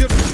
Zero.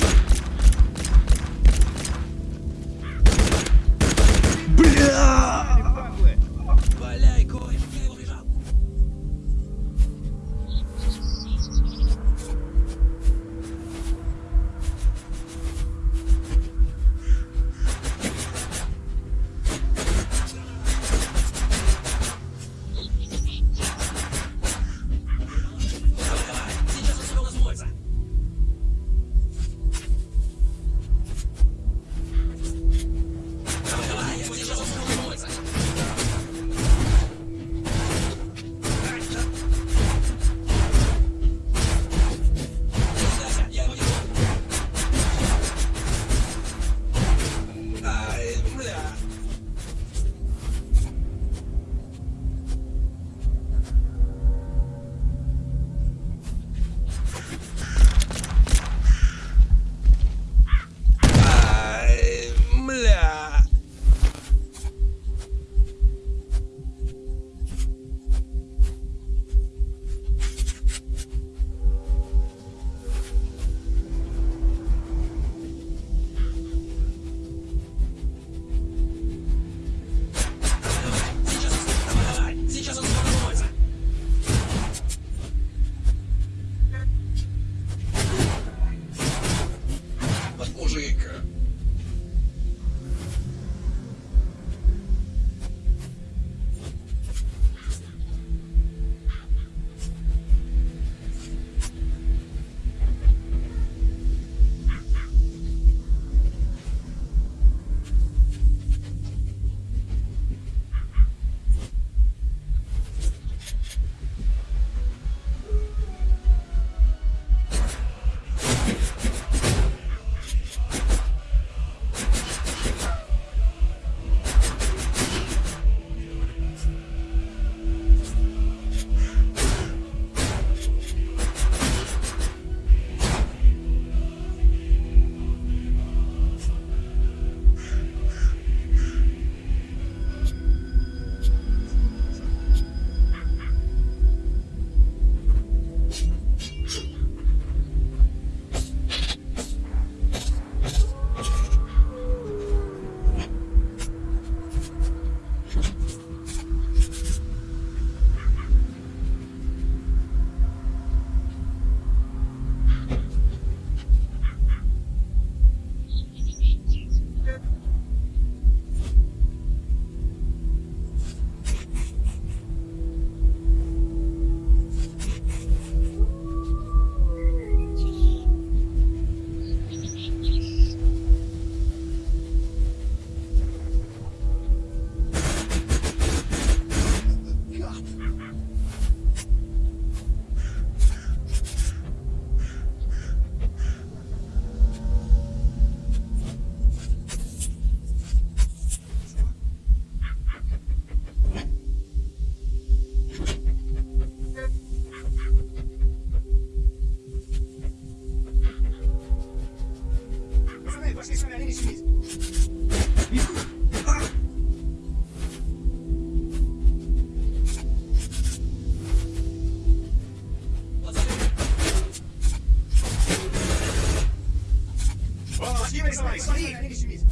Давай, смотри, не шевелись.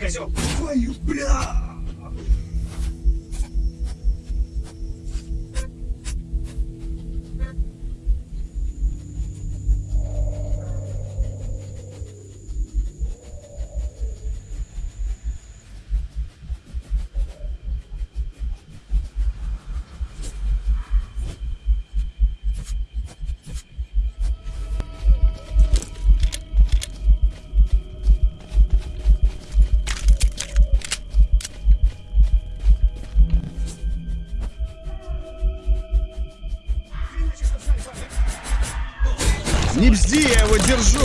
Козел! Твою, бля! Не бзди, я его держу!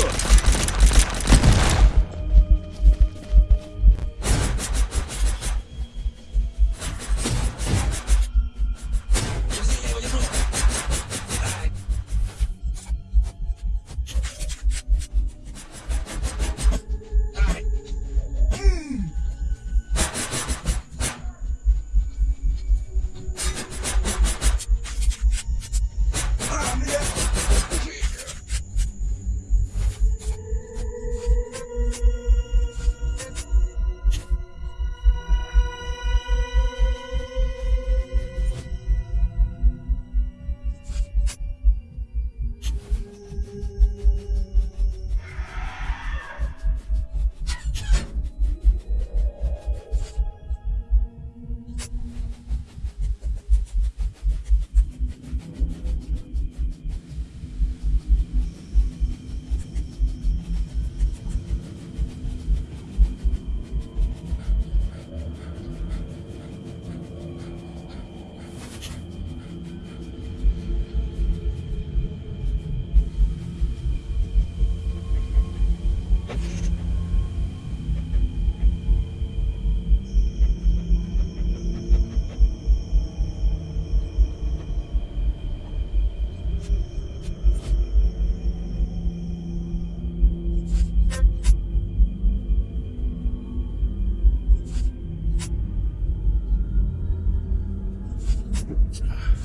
ちょっと。